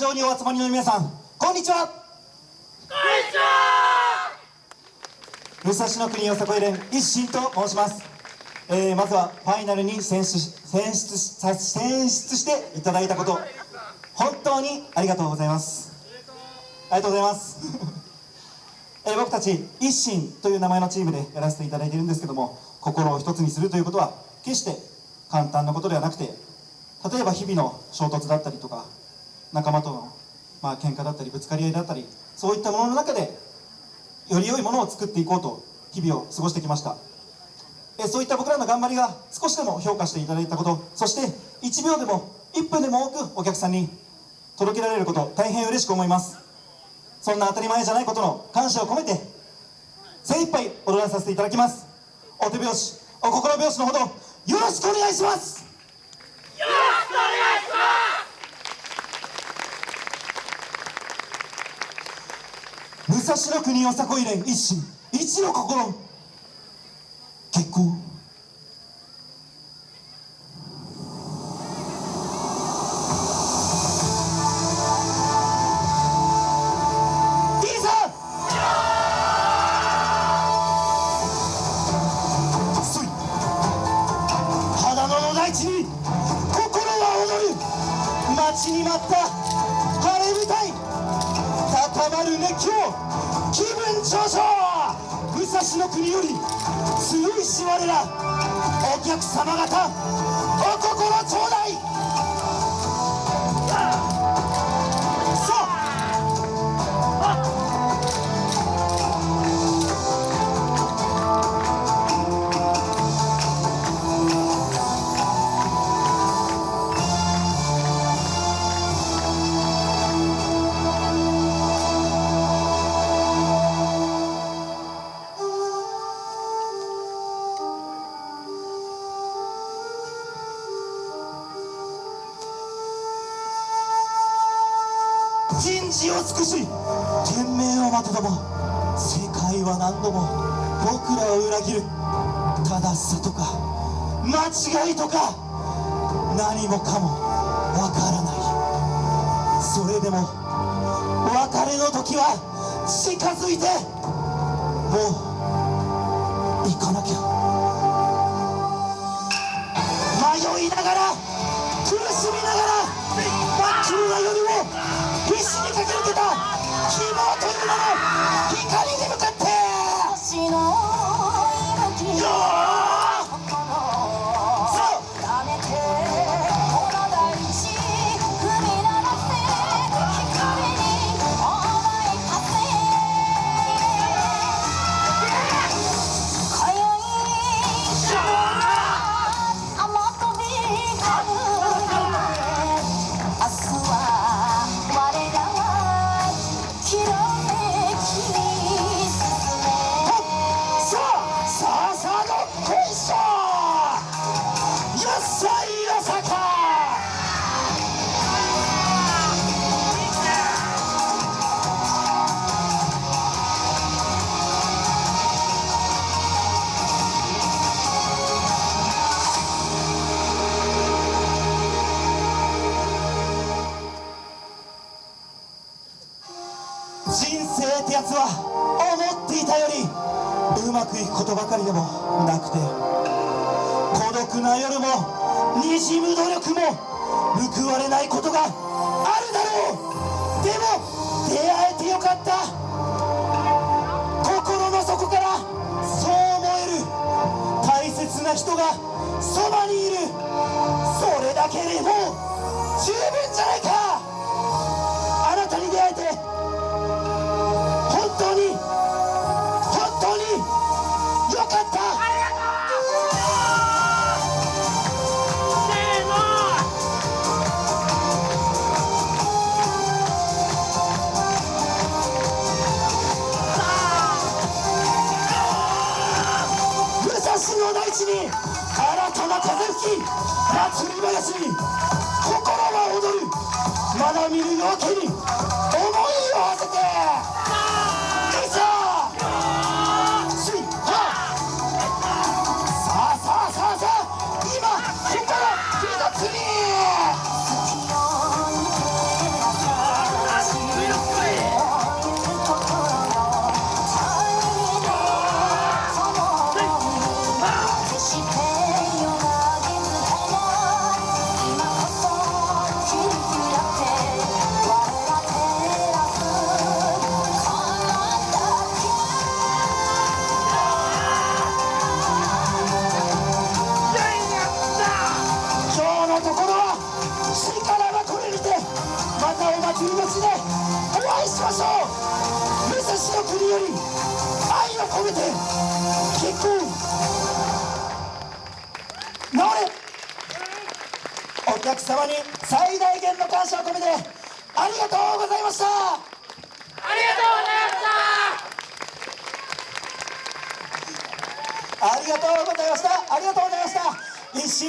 場にお集まりの皆さんこんにちは。こんにちは。武蔵野国よさこい連一心と申します、えーまずはファイナルに選出選出さ選出していただいたこと。本当にありがとうございます。ありがとうございます。えー僕たち一心という名前のチームでやらせていただいているんですけども心を一つにするということは決して簡単なことではなくて例えば日々の衝突だったりとか仲間とのまあ喧嘩だったりぶつかり合いだったりそういったものの中でより良いものを作っていこうと日々を過ごしてきました。えそういった僕らの頑張りが少しでも評価していただいたことそして1秒でも1分でも多くお客さんに届けられること大変嬉しく思います。そんな当たり前じゃないことの感謝を込めて精一杯踊らさせていただきます。お手拍子お心拍子のほどよろしくお願いしますよろしくお願いし武蔵野国よさこい連一心。一の心。結構いいぞ。そい。花野の大地に心は踊る。待ちに待った。晴れ舞台。高まる熱狂。気分上昇武蔵の国より強いし我らお客様方。人事を尽くし天命を待てども世界は何度も僕らを裏切る正しさとか間違いとか何もかもわからない。それでも別れの時は近づいてもう人生ってやつは思っていたよりうまくいくことばかりでもなくて孤独な夜もにじむ努力も報われないことがあるだろう。でも出会えてよかった。心の底からそう思える。大切な人がそばにいる。それだけでもうの大地に新たな風吹き祭り林に心は踊るまだ見る夜明けに思いを馳せての国より愛を込めて結婚治れ。お客様に最大限の感謝を込めてありがとうございました。ありがとうございました。ありがとうございました。ありがとうございました。一心